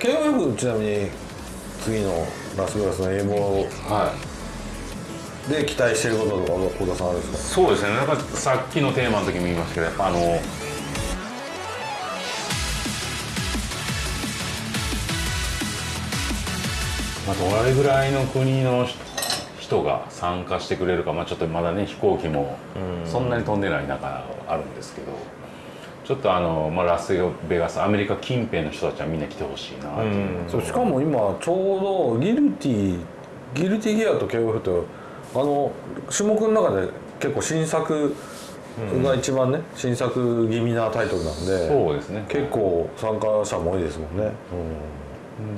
KOF ちなみに次のラスベガスの英語はい。で期待してることとか小田さんあるんですか？そうですね。なんかさっきのテーマの時も言いましたけどやっぱあのまあ、どれぐらいの国の人が参加してくれるか、まあ、ちょっとまだね飛行機もそんなに飛んでない中あるんですけどちょっとあの、まあ、ラスベガスアメリカ近辺の人たちはみんな来てほしいなっていう、そうしかも今ちょうどギルティギルティギアと KOF ってあの種目の中で結構新作が一番ね、新作気味なタイトルなんでそうですね。結構参加者も多いですもんね、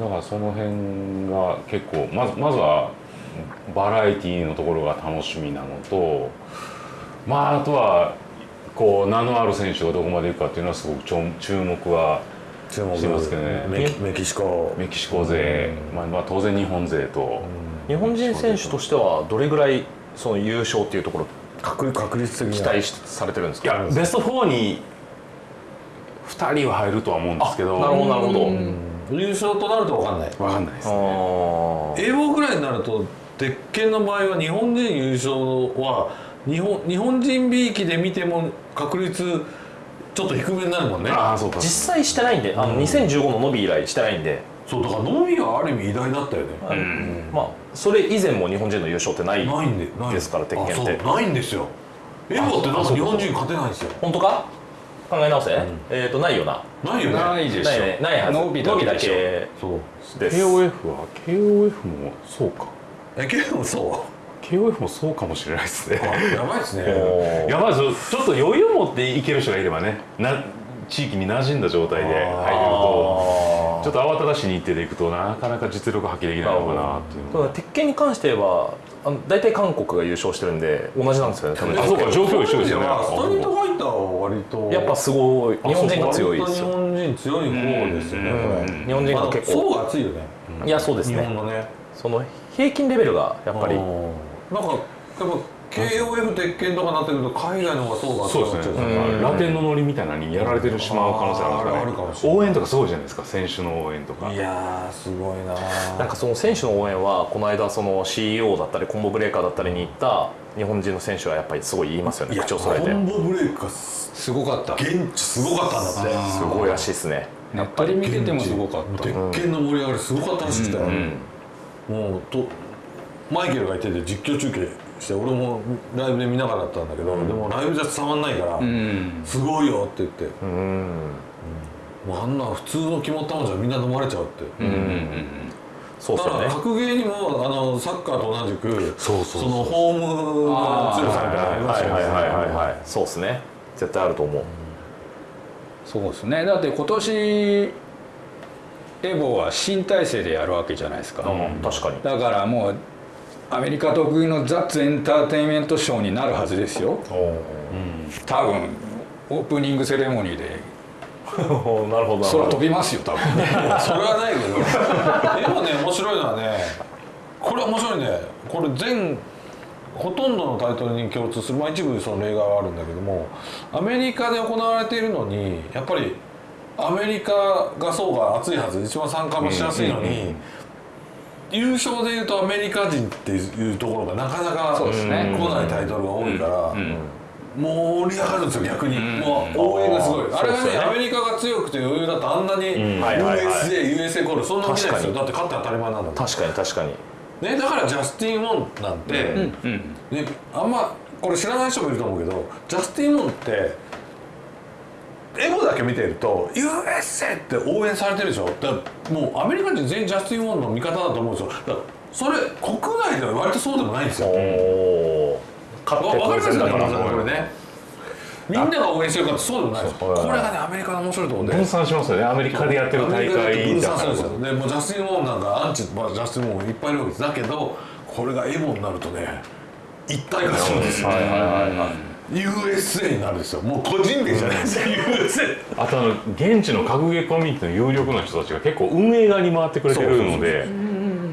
だからその辺が結構まずまずはバラエティーのところが楽しみなのとまああとはこう名のある選手がどこまでいくかっていうのはすごくちょ注目はしてますけどね。メキメキシコ。メキシコ勢、まあ、まあ当然日本勢と、日本人選手としてはどれぐらいその優勝っていうところ確確率的に期待しされてるんですか？いやベスト4に2人は入るとは思うんですけど。なるほどなるほど、優勝となると分かんない。分かんないですあねー。英語ぐらいになると鉄拳の場合は日本人優勝は日本日本人びいきで見ても確率ちょっと低めになるもんね。ああそうか。実際してないんであの2015のノビ以来してないんで、そうだからノミはある意味偉大だったよね、まあそれ以前も日本人の優勝ってないないんでないで。すから鉄拳って。あそうないんですよ。エボってなんか日本人勝てないんですよ。本当か？考え直せ、えっ、とないよな。ないよね。ないでしょ。ないね。ないはず。伸びだけでしょ。けそう。です KOF は？KOF もそうか。えけどそ KOF もそうかもしれないですね。やばいですね。やばいですちょっと余裕持っていける人がいればねな地域に馴染んだ状態で入れるとちょっと慌ただしい日程でいくとなかなか実力発揮できないのかなっていう。だから鉄拳に関して言えばあの大体韓国が優勝してるんで同じなんですよね多分。あそうか状況一緒ですよね。まあストリートファイターは割とやっぱすごい。日本人が強いですよ。本人強い方ですよね。これ日本人が結構。まあ層が厚いよね。いやそうです日ね本のね。その平均レベルがやっぱりうんなんかやっぱ KOF 鉄拳とかなってくると海外の方が層が厚くそうですね。ラテンのノリみたいなのにやられてしまう可能性あるかもしれない。応援とかすごいじゃないですか。選手の応援とか。いやーすごいななんかその選手の応援はこの間その CEO だったりコンボブレーカーだったりに行った日本人の選手はやっぱりすごい言いますよね。口を揃えて。コンボブレイクがすすごかった。現地すごかったんだって。すごいらしいですね。ネットで見ててもすごかった。鉄拳の盛り上がりすごかったらしくて、うん。もうとマイケルがいてて実況中継して俺もライブで見ながらだったんだけど、でもライブじゃ伝わんないから、うん。すごいよって言って、うん。もうあんな普通の決まったもんじゃみんな飲まれちゃうって、うんうんうんだから格ゲーにもあのサッカーと同じくそうそうそう。のホームの強さみたいなのありますよね。はいはいはいはいはい。そうですね。絶対あると思う。そうですね。だって今年エボは新体制でやるわけじゃないですか、うん確かに。だからもうアメリカ得意のザッツエンターテインメントショーになるはずですよ。多分オープニングセレモニーで。なるほど。なるほ空ど飛びますよ多分。それはないけど。でもね面白いのはねこれ面白いね。これ全ほとんどのタイトルに共通する、まあ、一部その例外はあるんだけどもアメリカで行われているのにやっぱりアメリカが層が厚いはず。一番参加もしやすいのに、優勝でいうとアメリカ人っていうところがなかなかそうですね。来ないタイトルが多いから。盛り上がるんですよ逆に、もう応援がすごい。あれがねアメリカが強くて余裕だとあんなに USA、USA コールそんな見ないですよ。だって勝って当たり前なんだもん確かに確かに。ね、だからジャスティン・ウォンなんて、ね、あんまこれ知らない人もいると思うけどジャスティン・ウォンってエゴだけ見てると「USA!」って応援されてるでしょ？だからもうアメリカ人全員ジャスティン・ウォンの味方だと思うんですよ。だからそれ国内では割とそうでもないんですよ。おお勝って当然だからこれね。みんなが応援してるからってそうでもないですこれがねアメリカの面白いところで。分散しますよね。アメリカでやってる大会。だから分散するんですよでもうジャスティン・ウォンなんかアンチ、まあ、ジャスティン・ウォンいっぱいいるわけです。だけどこれがエボになるとね一体化するんですよ、はいはいはいはい USA になるんですよ。もう個人名じゃないですよ USA あとあの現地の格ゲーコミュニティの有力な人たちが結構運営側に回ってくれてるので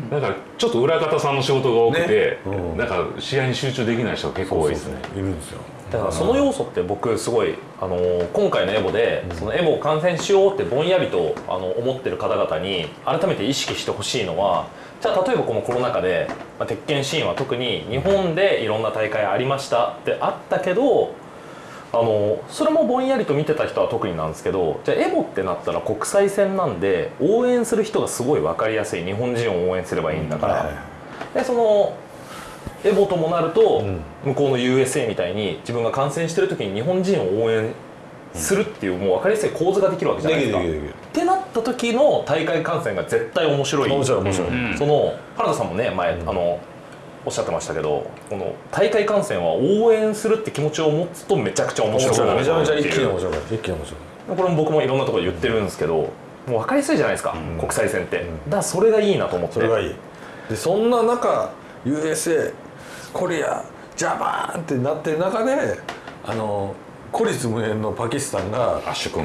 だからちょっと裏方さんの仕事が多くて、ね。うん。なんか試合に集中できない人が結構多いですね。いるんですよ。だからその要素って僕すごい、あのー今回のエボで、そのエボを観戦しようってぼんやりとあの思ってる方々に改めて意識してほしいのはじゃあ例えばこのコロナ禍で、まあ、鉄拳シーンは特に日本でいろんな大会ありましたってあったけどあのそれもぼんやりと見てた人は特になんですけどじゃあエボってなったら国際戦なんで応援する人がすごい分かりやすい日本人を応援すればいいんだから、はいでそのエボともなると、ん。向こうの USA みたいに自分が観戦してる時に日本人を応援するっていう、もう分かりやすい構図ができるわけじゃないですか。ってなった時の大会観戦が絶対面白い。面白い面白い、うん。その原田さんもね前、あのおっしゃってましたけどこの大会観戦は応援するって気持ちを持つとめちゃくちゃ面面白い。めちゃめちゃ一気に面って白い一気に面白い。これも僕もいろんなところで言ってるんですけどもう分かりやすいじゃないですか、国際戦って、だからそれがいいなと思って。それがいい。でそんな中 USA コリアジャパンってなってる中であの孤立無縁のパキスタンが圧倒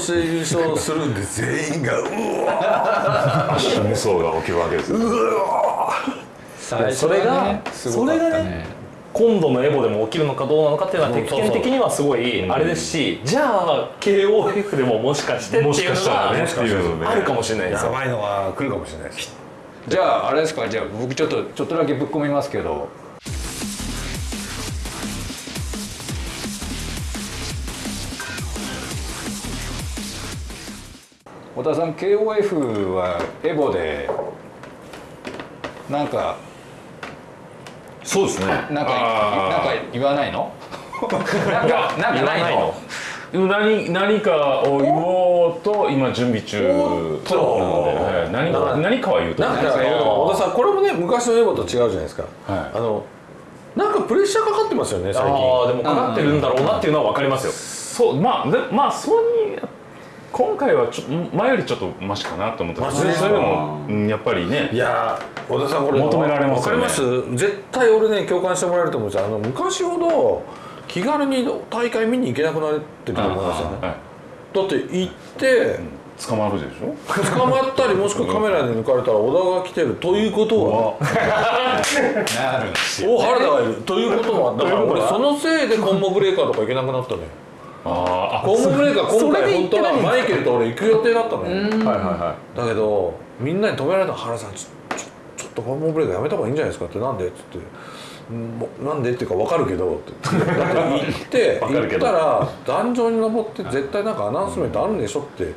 して優勝するんで全員がうわアッシュ無双が起きるわけですよ。最初それがそれがね今度のエボでも起きるのかどうなのかっていうのはうん鉄拳的にはすごいあれですし、じゃあ KOF でももしかしてってもしかいうのしたらね。があるかもしれないですよ。やばいのが来るかもしれないです。じゃああれですか。じゃあ僕ちょっとちょっとだけぶっ込みますけど小田さん KOF はエボでなんかそうですね。なんかなんかあ言わないの？なんかなんかないの？ー何何かを言おうと今準備中なので、とはい。何か何かは言うとなんか思います小田さんこれもね昔のエボと違うじゃないですか、はい。あのなんかプレッシャーかかってますよね最近。ああでもかかってるんだろうなっていうのは分かりますよ。そうまあでまあそうに今回はちょ前よりちょっとマシかなと思ったマシですか？それでも、うんやっぱりねいやー小田さんこれ求められますよねわかります絶対俺ね共感してもらえると思うんですよ。あの昔ほど気軽に大会見に行けなくなってると思うんですよね。はいだって行って捕まるでしょ？捕まったりもしくはカメラで抜かれたら小田が来てるということは。なるんですよお原田がいる。ということはだから俺そのせいでコンボブレーカーとか行けなくなったのよあーあコンボブレーカー今回本当はマイケルと俺行く予定だったのよ。はいはいはだけどみんなに止められた原さんちょちょちょっとコンボブレーカーやめた方がいいんじゃないですかって。なんで？っつって。なんでっていうか分かるけどって。だって行って 行ったら壇上に登って絶対なんかアナウンスメントあるんでしょって。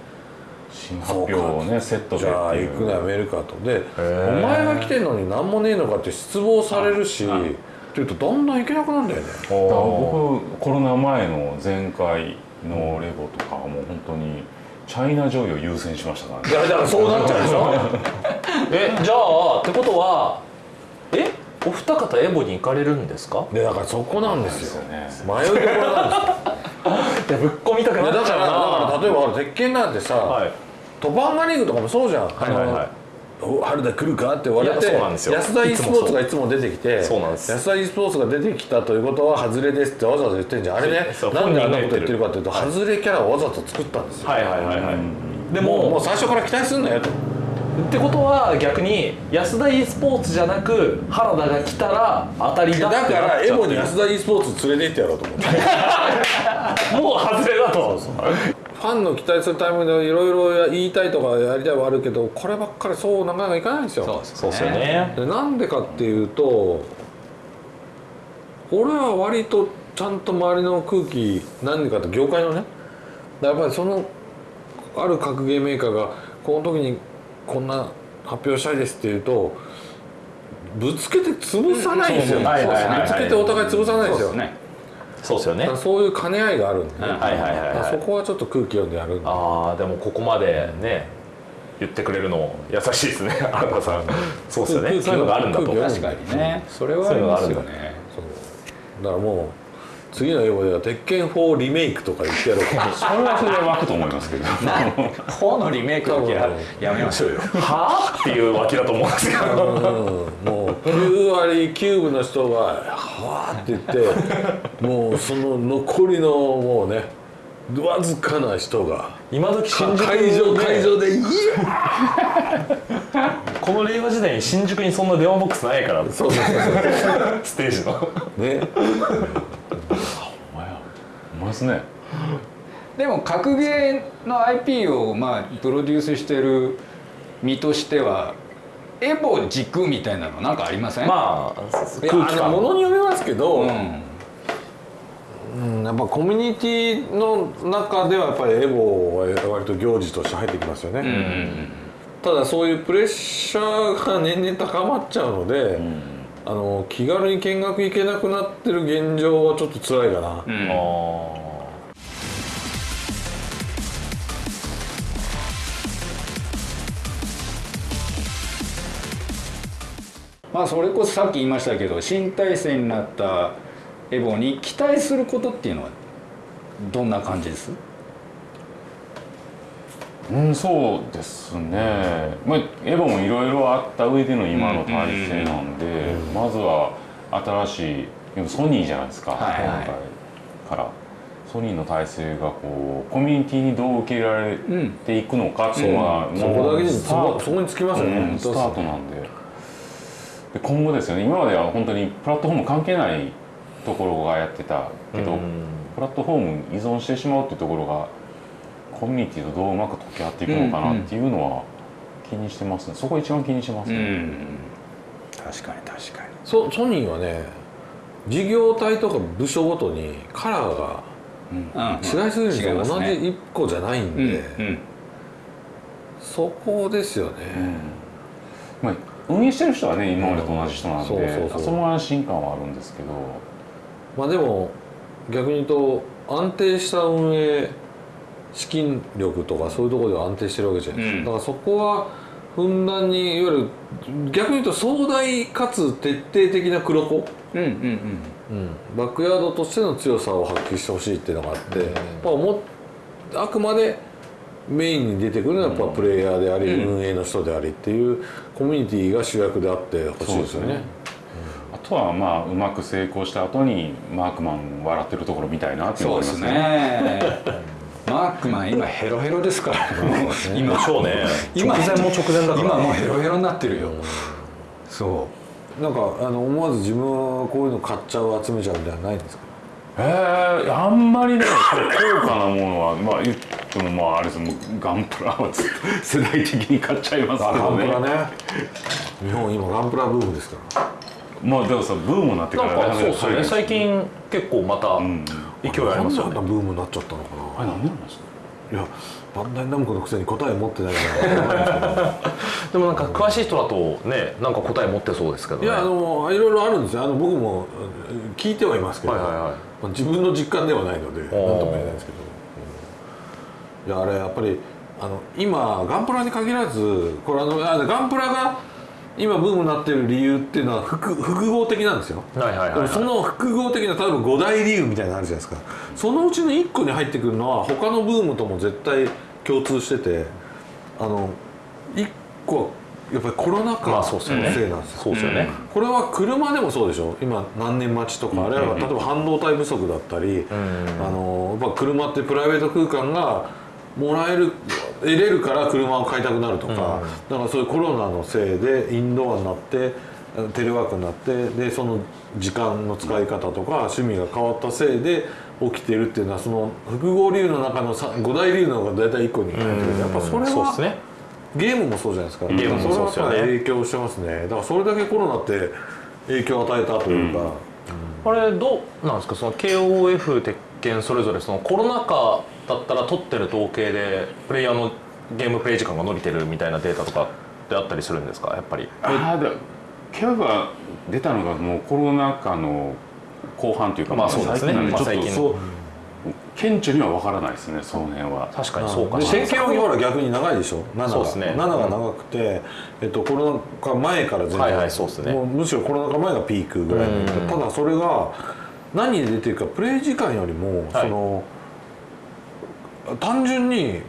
新発表をねセットでじゃあ行くのやめるかと。でー。お前が来てんのに何もねえのかって失望されるし。はいって言うとだんだん行けなくなるんだよね。だから僕コロナ前の前回のレゴとかはもう本当にチャイナ上位を優先しましたからね。いやだからそうなっちゃうでしょえじゃあってことはえお二方エボに行かれるんですか？でだからそこなんですよ。です迷いどころなんですよ。いやぶっ込みたくなっちゃうな。だからだから例えば鉄拳なんてさ、はい。トパンガリーグとかもそうじゃん、はいはいはい。お春田来るかって言われて安田 e スポーツがいつも出てきてそうなんです。安田 e スポーツが出てきたということは外れですってわざわざ言ってんじゃん。あれねそうなんであんなこと言ってるかっていうと外れキャラをわざと作ったんですよ、はいはいはいはい。でもうももう最初から期待すんなよと。ってことは逆に安田 e スポーツじゃなく原田が来たら当たりだだからエボに安田 e スポーツ連れて行ってやろうと思って。もう外れだとファンの期待するタイミングでいろいろ言いたいとかやりたいはあるけどこればっかりそうなかなかいかないんですよ。そうですね。でなんでかっていうと俺は割とちゃんと周りの空気何でかって業界のねやっぱりそのある格ゲーメーカーがこの時にこんな発表したいですっていうとぶつけて潰さないんですよ、ぶつけてお互い潰さないんですよ。ねそうですよね。そういう兼ね合いがあるんで、ね。うんはいはいはいはい。そこはちょっと空気読んでやるんで。ああでもここまでね言ってくれるの優しいですね。原田さん。そうですよね。空気そういうのがあるんだと。確かにね。それはありますよねそう。だからもう次の英語では「鉄拳4リメイク」とか言ってやろうか。それはそれで湧くと思いますけど。4のリメイクはやめましょうよ。はあ？っていう脇だと思うんですけど。うん。もう9割9分の人が「はあ」って言ってもうその残りのもうねわずかな人が今時新宿会場で会場で「いいよ! この令和時代に新宿にそんな電話ボックスないから」そうそうそうステージの。そうね。お前やお前ですね。でも格ゲーの IP をまあプロデュースしてる身としてはエボ軸みたいなのなんかありません？まあいやあのものによりますけど、うん。うんやっぱコミュニティの中ではやっぱりエボは割と行事として入ってきますよね、ただそういうプレッシャーが年々高まっちゃうので、あの気軽に見学行けなくなってる現状はちょっと辛いかな、あまあそれこそさっき言いましたけど新体制になったエボに期待することっていうのはどんな感じです？うんそうですね、まあ、エヴァもいろいろあった上での今の体制なんで、まずは新しいでもソニーじゃないですか、はいはい。今回から。ソニーの体制がこうコミュニティにどう受け入れられていくのかっていうのは、そこだけにスタート。そこにつきますよね、うんスタートなんでで今後ですよね。今までは本当にプラットフォーム関係ないところがやってたけど、プラットフォームに依存してしまうっていうところがコミュニティとどううまく溶け合っていくのかなっていうのは気にしてますね。そこ一番気にしてますね、確かに確かに。ソソニーはね事業体とか部署ごとにカラーが違いすぎるんですよ、違います同じね。一個じゃないんで、うん。うん。そこですよね、まあ、運営してる人はね今までと同じ人なんで、そうそうそう。その安心感はあるんですけど。まあでも逆に言うと安定した運営資金力とかそういうところでは安定してるわけじゃないですか、うん。だからそこはふんだんにいわゆる逆に言うと壮大かつ徹底的な黒子、うんうんうん、バックヤードとしての強さを発揮してほしいっていうのがあって、まあ、もあくまでメインに出てくるのはやっぱプレイヤーであり、運営の人でありっていうコミュニティが主役であってほしいですよね。あとはまあうまく成功した後にマークマン笑ってるところみたいなっていうのそうがありでますすね。ねマークマン今ヘロヘロですから。今。でしょうね。直今前も直前だから。今もうヘロヘロになってるよ。そなんかあの思わず自分はこういうの買っちゃう集めちゃうみたいなのないんですか？えー、あんまりね高価なものはまあ言ってもまああれですもうガンプラはずっと世代的に買っちゃいますけガどね。ンプラね日本今ガンプラブームですから。まあでもさブームになってかなんらかそうですよね。最最近結構またん。勢いありますよね。なんブームになっちゃったのかあれ何なんですか？ないやバンダイナムコのくせに答え持ってないから。でもなんか詳しい人だとねなんか答え持ってそうですけどね。いやあのいろいろあるんですよ。あの僕もうん聞いてはいますけど、はいはいはい。まあ自分の実感ではないので何とも言えないですけど、うんいやあれやっぱりあの今ガンプラに限らずこれあのあガンプラが今ブームになってる理由っていうのは複複合的なんですよ。はいはいはい、はい、その複合的な例えば五大理由みたいなのあるじゃないですか。そのうちの1個に入ってくるのは他のブームとも絶対共通しててあの1個はやっぱりコロナ禍まあのせいなんですよ、そうですよね、これは車でもそうでしょ。今何年待ちとかあるいは例えば半導体不足だったり、あのやっぱ車ってプライベート空間がもらえる得れるから車を買いたくなるとか、だからそういうコロナのせいでインドアになってテレワークになってでその時間の使い方とか趣味が変わったせいで起きてるっていうのはその複合理由の中のさ五大理由の中大体1個に入ってくるやっぱそれはそうですね。ゲームもそうじゃないですか。ゲームもそうですよね。影響してますね。だからそれだけコロナって影響を与えたというか、あれどうなんですか？その KOF 鉄拳それぞれそのコロナ禍だったら取ってる統計でプレイヤーのゲームプレイ時間が伸びてるみたいなデータとかってあったりするんですか？やっぱり。ああでキャブが出たのがもうコロナ禍の後半というかまあそうですね。最近なんでちょっとまあ最近。そう顕著には分からないですねその辺は。確かにそうかでな線形はほら逆に長いでしょ？7がそうですね。7が長くて、えっと、コロナ禍前から全然、はいはいそうですね。もうむしろコロナ禍前がピークぐらいただそれが何で出てるかプレイ時間よりも、はい。その単純に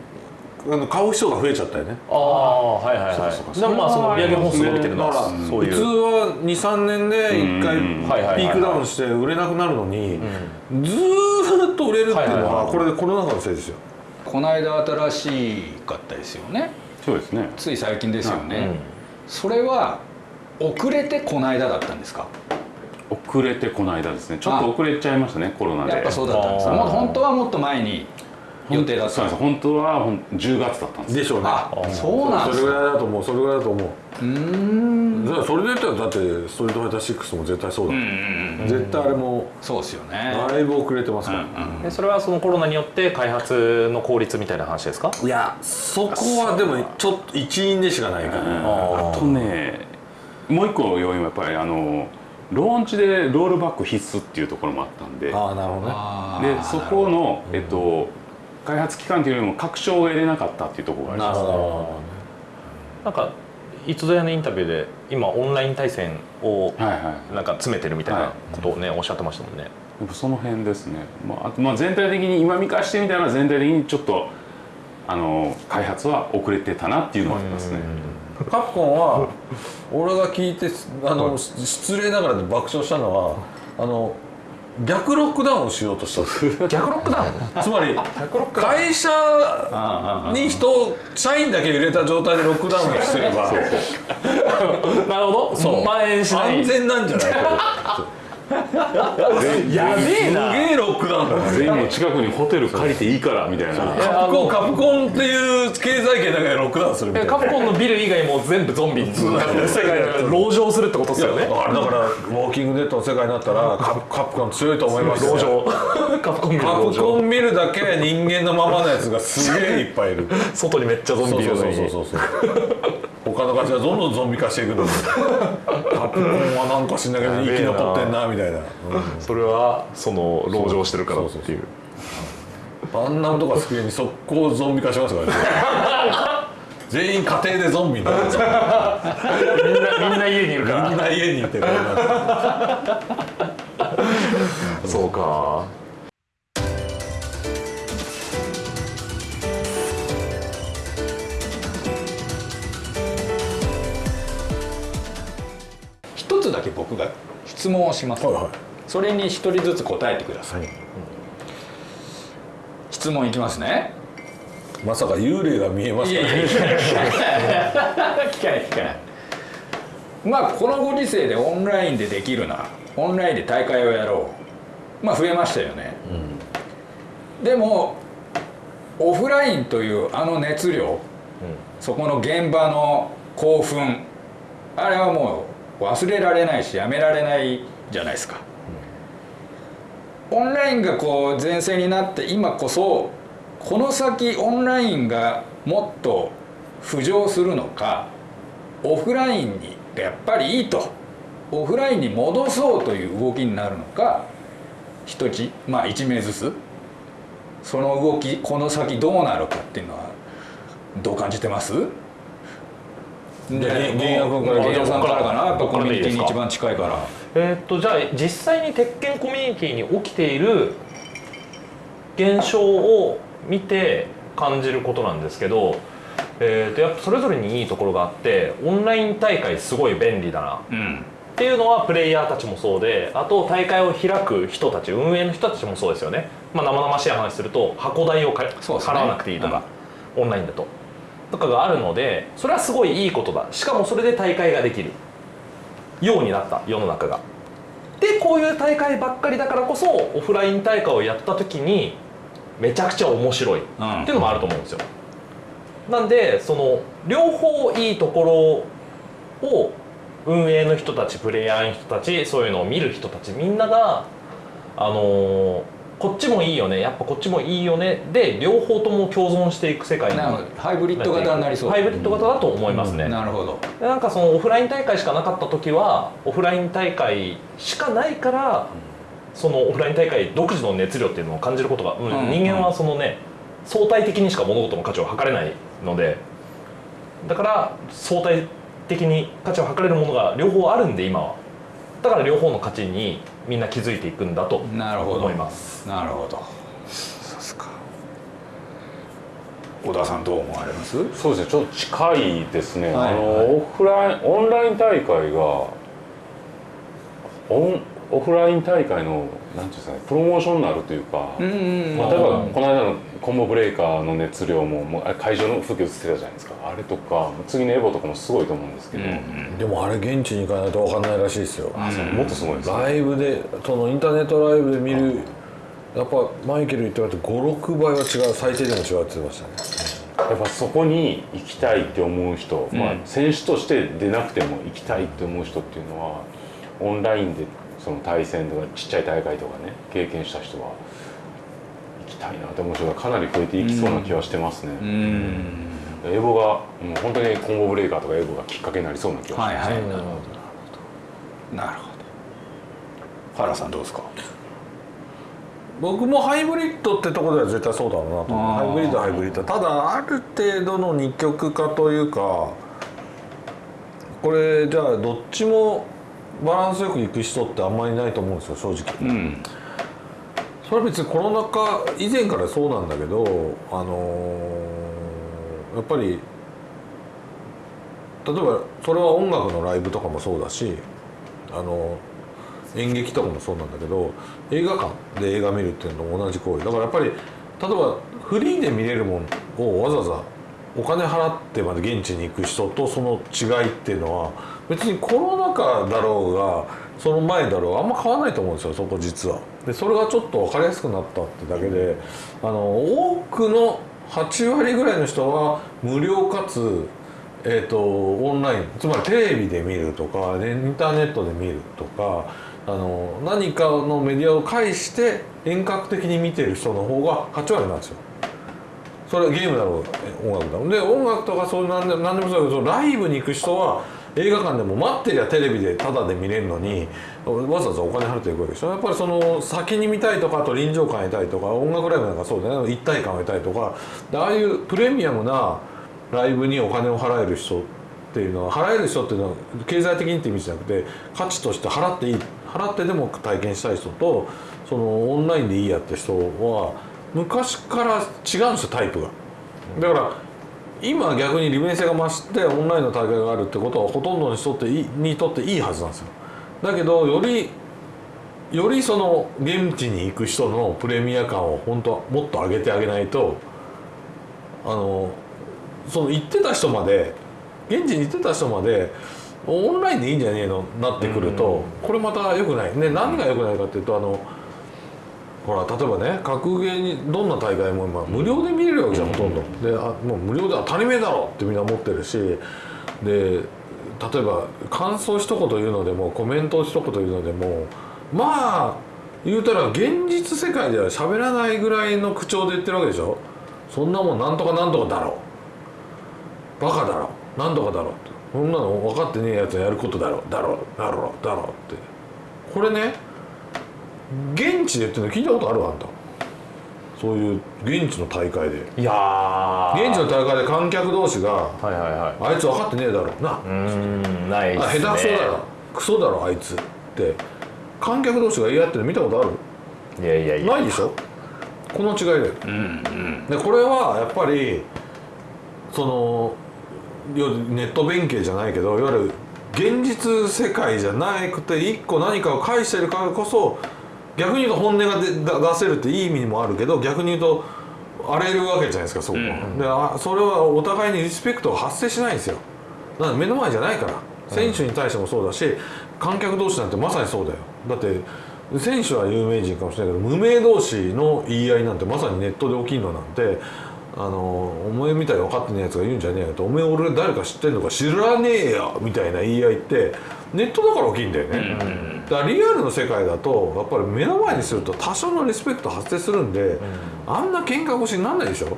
あの買う人が増えちゃったよね。ああはいはいはい。そうそうかでもまあその売上本数伸びてるのだからはそういう。普通は23年で1回うん。はいはいはいはい。ピークダウンして売れなくなるのにずーっと売れるっていうのはいはいははい。これでコロナ禍のせいですよ。コこの間新しかったですよね。そうですね。つい最近ですよね、うん。それは遅れてこの間だったんですか？遅れてこの間ですね。ちょっと遅れちゃいましたねコロナで。やっぱそうだったんですもう本当はもっと前に予定だった。本当はほん10月だったんです。でしょうね。あそうなんですか。それぐらいだと思う。それぐらいだと思う。うーん。だからそれで言ったらだってストリートファイター6も絶対そうだ、うん。うん。うん絶対あれもそうですよね。だいぶ遅れてますから、でそれはそのコロナによって開発の効率みたいな話ですか？いやそこはでもちょっと一因でしかないかな、あとねもう一個要因はやっぱりあのローンチでロールバック必須っていうところもあったんで。ああなるほどね。でそこの、えっと、開発期間というよりも確証が得れなかったっていうところがありますなるほど。なんかいつぞやのインタビューで今オンライン対戦をはいはいなんか詰めてるみたいなことをねおっしゃってましたもんね。やっぱその辺ですね、まああとまあ、全体的に今見返してみたら全体的にちょっとあの開発は遅れてたなっていうのはありますね。どカプコンは俺が聞いてあの、失礼ながらで爆笑したのはあの逆ロックダウンをしようとした逆ロックダウン？つまり会社に人社員だけ入れた状態でロックダウンをすれば なるほど。そう。蔓延しない。安全なんじゃないかやべえな。すげえロックダウンだね全員の近くにホテル借りていいからみたいな。カプコンカプコンっていう経済圏だけでロックダウンするみたいな。えカプコンのビル以外も全部ゾンビ。になって世界で籠城するってことですよね。あれだからウォーキングデッドの世界になったらカプカプコン強いと思います。よ籠城カプコンビルカプコン見るだけ人間のままのやつがすげえいっぱいいる。外にめっちゃゾンビいるのそうにそうそうそう他の会社がどんどんゾンビ化していくのに。カプコンはなんか知んないけど生き残ってんなみたいな、それはその籠城してるからっていう。あんなとか机に速攻ゾンビ化しますからね全員家庭でゾンビになる。みんなみんな家にいるかみんな家にいてこうなってらそうかつだけ僕が質問をします、はいはい。それに一人ずつ答えてください、質問いきますね。まさか幽霊が見えますかいやいやいや聞かない聞かない。まあこのご時世でオンラインでできるな。オンラインで大会をやろう。まあ増えましたよね、でもオフラインというあの熱量、そこの現場の興奮。あれはもう忘れられないしやめられないじゃないですか、オンラインがこう前線になって今こそこの先オンラインがもっと浮上するのかオフラインにやっぱりいいとオフラインに戻そうという動きになるのか一つまあ1名ずつその動きこの先どうなるかっていうのはどう感じてます？じゃあげ源也君から源也さんからかな？やっぱコミュニティに一番近いから。えーっとじゃあ実際に鉄拳コミュニティに起きている現象を見て感じることなんですけど、えーっとやっぱそれぞれにいいところがあってオンライン大会すごい便利だな。うん。っていうのはプレイヤーたちもそうであと大会を開く人たち運営の人たちもそうですよね、まあ、生々しい話すると箱代をかそうですね。払わなくていいとか、オンラインだととかがあるのでそれはすごいいいことだ。しかもそれで大会ができる。ようになった世の中が。でこういう大会ばっかりだからこそオフライン大会をやった時にめちゃくちゃ面白い。ってうんいうのもあると思うんですよ。なんでその両方いいところを運営の人たちプレイヤーの人たちそういうのを見る人たちみんながあのーこっちもいいよね。やっぱこっちもいいよね。で両方とも共存していく世界ハイブリッド型になりそう。ハイブリッド型だと思いますね、なるほど。でなんかそのオフライン大会しかなかった時はオフライン大会しかないからそのオフライン大会独自の熱量っていうのを感じることが、うん。うん人間はそのね相対的にしか物事の価値を測れないので。だから相対的に価値を測れるものが両方あるんで今は。だから両方の価値にみんな気づいていくんだと思います。なるほど。小田さんどう思われます？そうですねちょっと近いですね、はい。あのオフラインオンライン大会がオンオフライン大会のなんていうんですかねプロモーションになるというか、うんうんまあ、例えばこの間のコンボブレーカーの熱量ももう会場の風景映ってたじゃないですか。あれとか次のエボとかもすごいと思うんですけど、でもあれ現地に行かないと分かんないらしいですよ。あそうもっとすごいですね。ライブでそのインターネットライブで見るやっぱマイケル言ってもらって56倍は違う最低でも違うって言ってましたね。やっぱそこに行きたいって思う人、まあ、選手として出なくても行きたいって思う人っていうのはオンラインでその対戦とかちっちゃい大会とかね経験した人は行きたいなって思う人がかなり増えていきそうな気はしてますね、うん。エボがもう本当にコンボブレーカーとかエボがきっかけになりそうな気がします、はいはい。なるほどなるほど。原さんどうですか？僕もハイブリッドってところでは絶対そうだろうなとハイブリッドはハイブリッド。ただある程度の二極化というかこれじゃあどっちもバランスよくいく人ってあんまりないと思うんですよ正直。うんそれは別にコロナ禍以前からそうなんだけどあのーやっぱり例えばそれは音楽のライブとかもそうだしあの演劇とかもそうなんだけど映画館で映画見るっていうのと同じ行為。だからやっぱり例えばフリーで見れるものをわざわざお金払ってまで現地に行く人とその違いっていうのは別にコロナ禍だろうがその前だろうがあんま変わらないと思うんですよそこ実は。でそれがちょっと分かりやすくなったってだけであの多くの8割ぐらいの人は無料かつえー、とオンラインつまりテレビで見るとかねインターネットで見るとかあの何かのメディアを介して遠隔的に見てる人の方が8割なんですよ。それはゲームだろう音楽だろう。で音楽とかそういう何で何でもそうだけどライブに行く人は映画館でも待ってりゃテレビでタダで見れるのにわざわざお金払っていくわけでしょ。やっぱりその先に見たいとかあと臨場感得たいとか音楽ライブなんかそうだよね。一体感を得たいとか。ああいうプレミアムなライブにお金を払える人っていうのは払える人っていうのは経済的にって意味じゃなくて価値として払っていい払ってでも体験したい人とそのオンラインでいいやって人は昔から違うんですよタイプが。だから今逆に利便性が増してオンラインの大会があるってことはほとんどの人ってにとっていいはずなんですよ。だけどよりよりその現地に行く人のプレミア感を本当はもっと上げてあげないとあのその行ってた人まで現地に行ってた人までオンラインでいいんじゃねえの？なってくるとこれまた良くないね何が良くないかっていうとあのほら例えばね格ゲーにどんな大会も今無料で見れるわけじゃんほとんど。であもう無料で当たり前だろってみんな思ってるし。で例えば感想一言言うのでもコメントを一言言うのでもまあ言うたら現実世界では喋らないぐらいの口調で言ってるわけでしょ。そんなもんなんとかなんとかだろバカだろなんとかだろって。そんなの分かってねえやつがやることだろだろだろだろって。これね現地でっていうの聞いたことあるあんた。そういう現地の大会で。いやー。現地の大会で観客同士がはいはいはい。あいつ分かってねえだろな。うーんないっあすね。下手くそだろ。クソだろあいつって。観客同士が言い合ってるの見たことある？いやいやいや。ないでしょ？この違いだよ、でこれはやっぱりそのネット弁慶じゃないけどいわゆる現実世界じゃなくて一個何かを返してるからこそ逆に言うと本音が出出せるっていい意味にもあるけど逆に言うと荒れるわけじゃないですかそこは、であそれはお互いにリスペクトが発生しないんですよ。だから目の前じゃないから。選手に対してもそうだし観客同士なんてまさにそうだよ。だって選手は有名人かもしれないけど無名同士の言い合いなんてまさにネットで起きるのなんてあのお前みたいに分かってねえやつが言うんじゃねえよとお前俺誰か知ってんのか知らねえよみたいな言い合いってネットだから起きるんだよね、だからリアルの世界だとやっぱり目の前にすると多少のリスペクト発生するんで、あんな喧嘩腰にならないでしょ。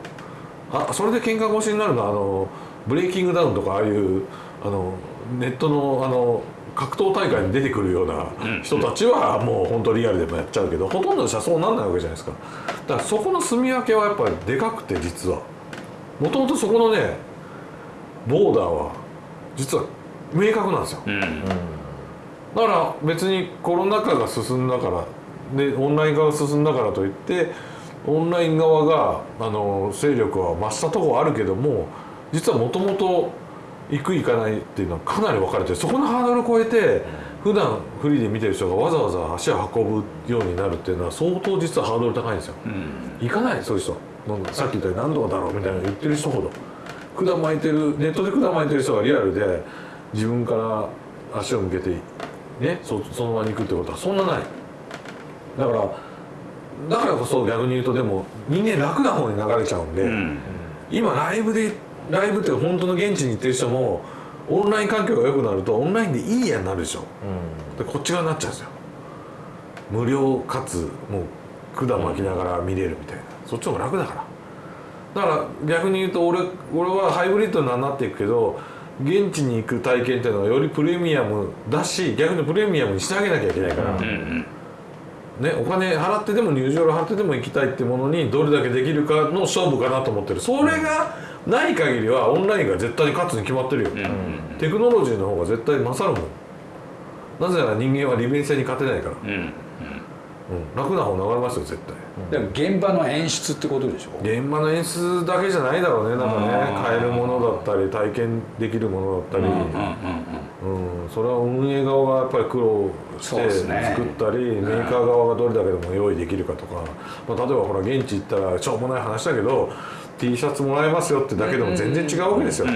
あそれで喧嘩腰になるのはあのブレイキングダウンとかああいうあのネットのあの格闘大会に出てくるような人たちはもう本当リアルでもやっちゃうけどほとんどの人はそうなんないわけじゃないですか。だからそこの住み分けはやっぱりでかくて実は。もともとそこのねボーダーは実は明確なんですよ。だから別にコロナ禍が進んだからでオンライン化が進んだからといってオンライン側があの勢力は増したとこあるけども実はもともと行く行かないっていうのはかなり分かれてる。そこのハードルを超えて普段フリーで見てる人がわざわざ足を運ぶようになるっていうのは相当実はハードル高いんですよ、行かないそういう人さっき言ったように何度だろうみたいな言ってる人ほど。管巻いてるネットで管巻いてる人がリアルで自分から足を向けてねそその場に行くってことはそんなない。だからだからこそ逆に言うとでも人間楽な方に流れちゃうんで、今ライブでライブって本当の現地に行ってる人もオンライン環境が良くなるとオンラインでいいやになるでしょ、でこっち側になっちゃうんですよ。無料かつもう管巻きながら見れるみたいな、そっちの方が楽だから。だから逆に言うと俺俺はハイブリッドになっていくけど現地に行く体験っていうのはよりプレミアムだし逆にプレミアムにしてあげなきゃいけないから、ね、お金払ってでも入場料払ってでも行きたいってものにどれだけできるかの勝負かなと思ってる。それがない限りはオンラインが絶対に勝つに決まってるよ、テクノロジーの方が絶対勝るもん。なぜなら人間は利便性に勝てないから、うん楽な方流れますよ絶対。でも現場の演出ってことでしょ？現場の演出だけじゃないだろうねなんかね。買えるものだったり体験できるものだったり、うんそれは運営側がやっぱり苦労してそうですね。作ったり、メーカー側がどれだけでも用意できるかとか、まあ、例えばほら現地行ったらしょうもない話だけど T シャツもらえますよってだけでも全然違うわけですよ、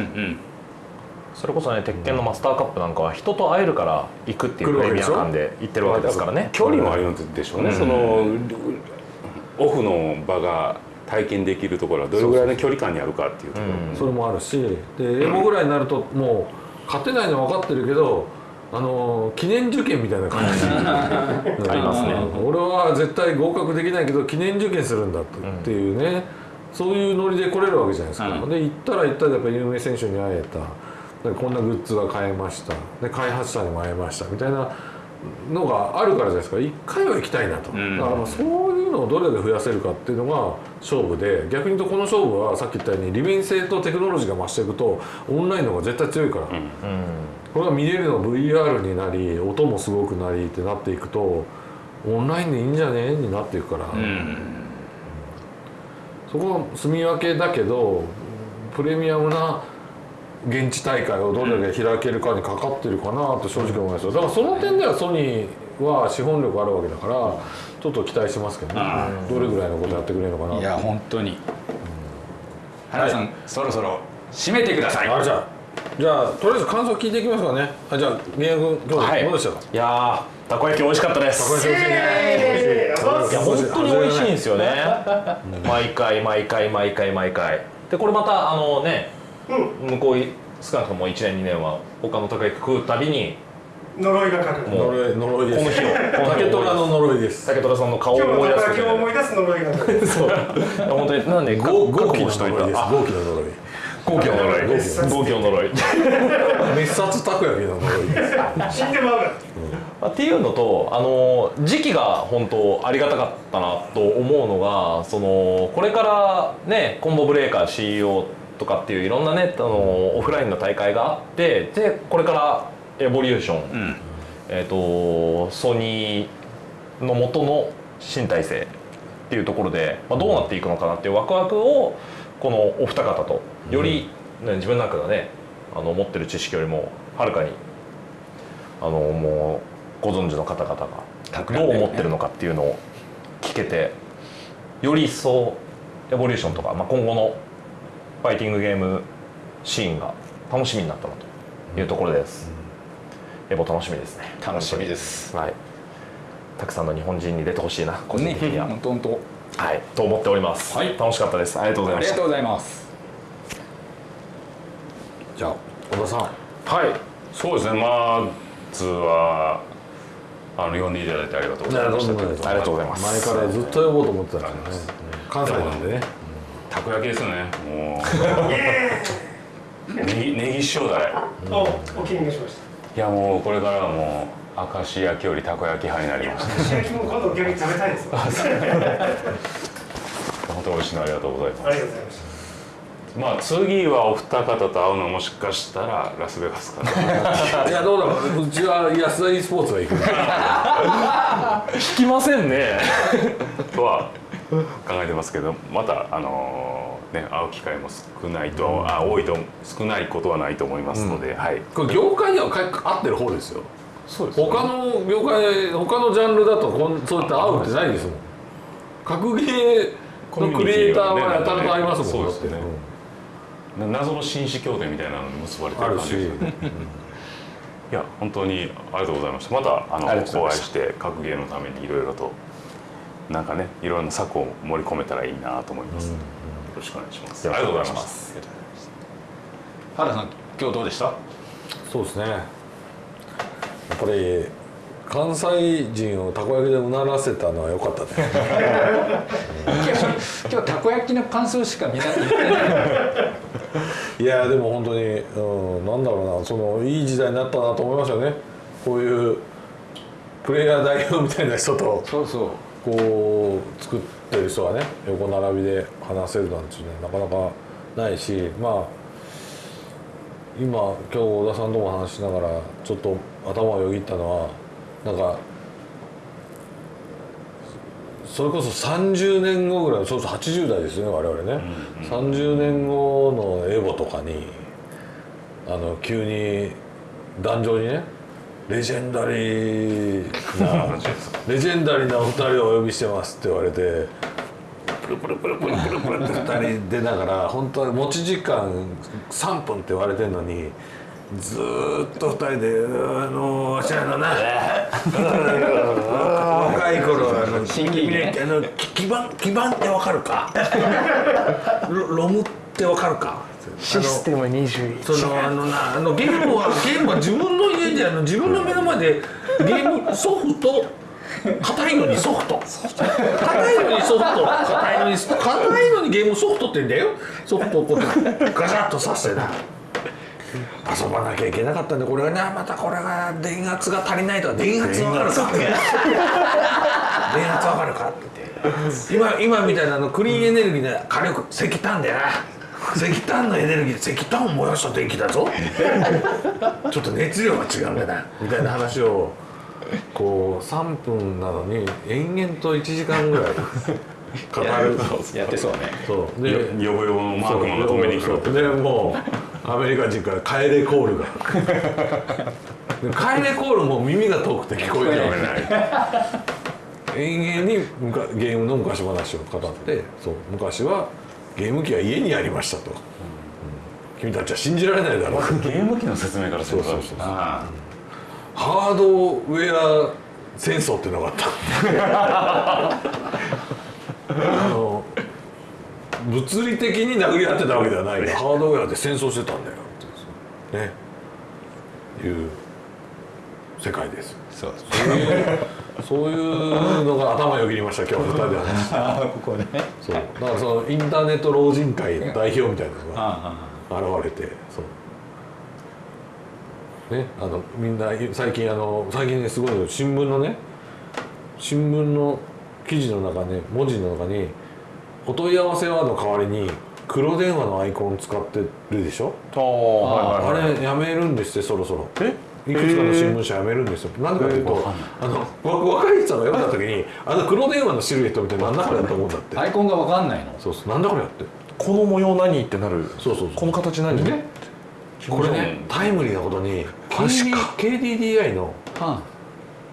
それこそね鉄拳のマスターカップなんかは人と会えるから行くっていうプレミア感で行ってるわけですからね。距離もあるんでしょうね、そのオフの場が体験できるところはどれぐらいの距離感にあるかっていうところ、それもあるしでエモぐらいになるともう勝てないの分かってるけどあの記念受験みたいな感じ。ありますね。俺は絶対合格できないけど記念受験するんだっていうね、そういうノリで来れるわけじゃないですか、で行ったら行ったらやっぱ有名選手に会えた。でこんなグッズが買えました。で開発者にも会えました。みたいなのがあるからじゃないですか。一回は行きたいなと、だからまあそういうのをどれだけ増やせるかっていうのが勝負で逆に言うとこの勝負はさっき言ったように利便性とテクノロジーが増していくとオンラインの方が絶対強いから、これが見れるの VR になり音もすごくなりってなっていくとオンラインでいいんじゃねになっていくから、そこは住み分けだけどプレミアムな現地大会をどれだけ開けるかにかかってるかなと正直思いますよ。だからその点ではソニーは資本力あるわけだからちょっと期待してますけどね。どれぐらいのことやってくれるのかな。いや本当に。原さん、そろそろ締めてください。あじゃあじゃあとりあえず感想聞いていきますかね。あじゃあ宮君今日どうでしたか、いやーたこ焼き美味しかったです。これ美味しいね。いや本当に美味しいんですよね。毎回毎回毎回毎回。でこれまたあのね、向こう少なくとも1年2年は他のたこ焼き食うたびに呪いがかかる。もう呪い呪いです。この日をこの日竹を虎の呪いです。竹虎さんの顔を今日思い出す。のたこ焼きを思い出す呪いがかかる。そう。本当になんで豪豪気の呪いです豪気の呪い豪気の呪い。豪気の呪い滅殺たこ焼きの呪いです。死んでまうからっていうのとあの時期が本当ありがたかったなと思うのがそのこれからねコンボブレーカー CEO とかっていういろんなねあのオフラインの大会があってでこれからエボリューション、えー、とソニーの元の新体制っていうところで、まあ、どうなっていくのかなっていうワクワクをこのお二方とより、ね自分なんかがねあの持ってる知識よりもはるかにあのもうご存知の方々がどう思ってるのかっていうのを聞けてより一層エボリューションとか、まあ、今後のファイティングゲームシーンが楽しみになったなというところです、エボ楽しみですね。楽しみです。はい。たくさんの日本人に出てほしいな個人ね的には、本当本当。はい。と思っております、はい。楽しかったです。ありがとうございました。ありがとうございます。じゃあ小田さん。はい。そうですね。まずはあの呼んでいただいてありがとうございましたありがとうございます。前からずっと呼ぼうと思ってたんですね。関西なんでねたこ焼きですよね。もう。ネギネギ塩だれおお気に召しましいやもうこれからはもう明石焼きよりたこ焼き派になりましたた石焼きも今度逆に食べたいです本当美味しいのありがとうございます。りがとうございましたまあ次はお二方と会うのはもしかしたらラスベガスかな。いやどうだろう。うちは安田 e スポーツが行く。聞きませんね。とは考えてますけどまたあのね会う機会も少ないと、あ多いと少ないことはないと思いますので、はい。これ業界ではか合ってる方ですよ。そうです他の業界他のジャンルだとこんそういった会うってないですもん。格ゲーのクリエイターはやたらと会いますもん。そうですね。な謎の紳士協定みたいなのに結ばれてる感じですよね。いや本当にありがとうございました。またあのお会いして格ゲーのためにいろいろとなんかねいろんな策を盛り込めたらいいなと思います、よろしくお願いします。ありがとうございます。原田さん今日どうでした？そうですね。やっぱり関西人をたこ焼きでうならせたのは良かったね。今日たこ焼きの感想しかみんな言ってない。いやでも本当に、うん、なんだろうなそのいい時代になったなと思いますよね。こういうプレイヤー代表みたいな人とそうそう。こう作ってる人がね横並びで話せるなんていうのはなかなかないしまあ今今日小田さんとも話しながらちょっと頭をよぎったのはなんかそれこそ30年後ぐらいそうそう80代ですよね我々ね、30年後のエボとかにあの急に壇上にねレジェンダリーな レジェンダリーなお二人をお呼びしてますって言われてプルプルプルプルプルプルって二人出ながら本当は持ち時間3分って言われてるのにずーっと二人で「あのわしらのな 若い頃あの 新喜劇ね。あの基盤基盤ってわかるか？ロロムってわかるか？システム21そのあのなあのゲームはゲームは自分の家であの自分の目の前でゲームソフト硬いのにソフト。硬いのにソフト。硬いのに硬いのにゲームソフトって言うんだよ。ソフトをこうガシャッとさせてな遊ばなきゃいけなかったんでこれがねまたこれが電圧が足りないとか電圧わかるか？電圧わかるかって今今みたいなあのクリーンエネルギーで火力石炭でな。石炭のエネルギーで石炭を燃やした電気だぞ。ちょっと熱量が違うんだな。みたいな話をこう3分なのに延々と1時間ぐらい。語 るやってそうね。そう。でよよぼよぼのマークマンが止めに来るそう。でもうアメリカ人から帰れコールが。で帰れコールも耳が遠くて聞こえてない。延々にゲームの昔話を語ってそう昔はゲーム機は家にありましたと、うん。君たちは信じられないだろう。ゲーム機の説明からすると。そうそうそうあ。ハードウェア戦争っていうのがあった。あの物理的に殴り合ってたわけではないよハードウェアで戦争してたんだよ。ってね。いう世界です。そう。そういうそういうのが頭よぎりました今日二人で話してあここね。そう。だからそのインターネット老人会の代表みたいなのがあ。現れてそう。ねあのみんな最近あの最近ねすごいの新聞のね新聞の記事の中ね文字の中に「お問い合わせは」の代わりに黒電話のアイコン使ってるでしょ？あああれやめるんですってそろそろ。え？いくつかの新聞社やめるんですよ。なんでかというとあのわ若い人が読んだ時にあの黒電話のシルエットみたいななんだこれだと思うんだって。アイコンが分かんないの？そうそう。なんだこれやって。この模様何ってなる？そうそうそう。この形何？ね。これねタイムリーなことに KD KDDI のは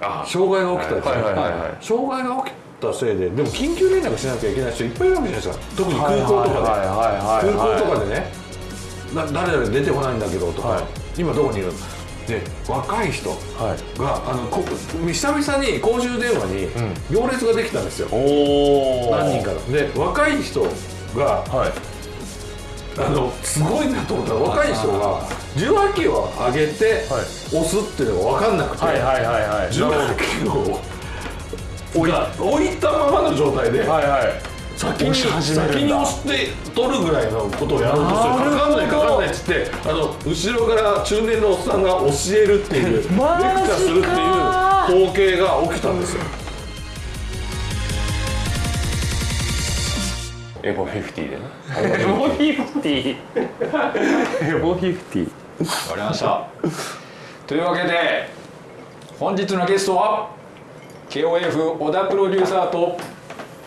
あ障害が起きたやつ、はいはいはいはい。障害が起きたせいででも緊急連絡しなきゃいけない人いっぱいいるわけじゃないですか。特に空港とかで、空港とかでね。な誰々出てこないんだけどとか、はい。今どこにいる？で若い人はい。があのこ久々に公衆電話に行列ができたんですよ、おお何人かので若い人がはい。あのすごいなと思ったら若い人が受話器を上げてはい。押すっていうのが分かんなくて、はいはいはいはい。受話器を置い置いたままの状態ではいはい。先に押し始めるんだ。先に押して取るぐらいのことをやろうとするかかんないかかんないっつってあの後ろから中年のおっさんが教えるっていう レクチャーするっていう光景が起きたんですよ。エボ50でね。エボフィフティエボフィフティわかりました。というわけで本日のゲストは KOF 小田プロデューサーと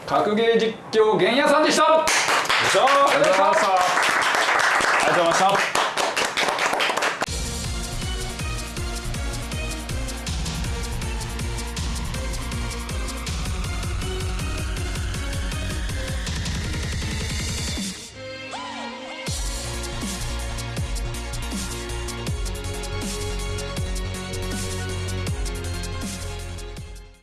格ゲー実況原野さんでした。ありがとうございました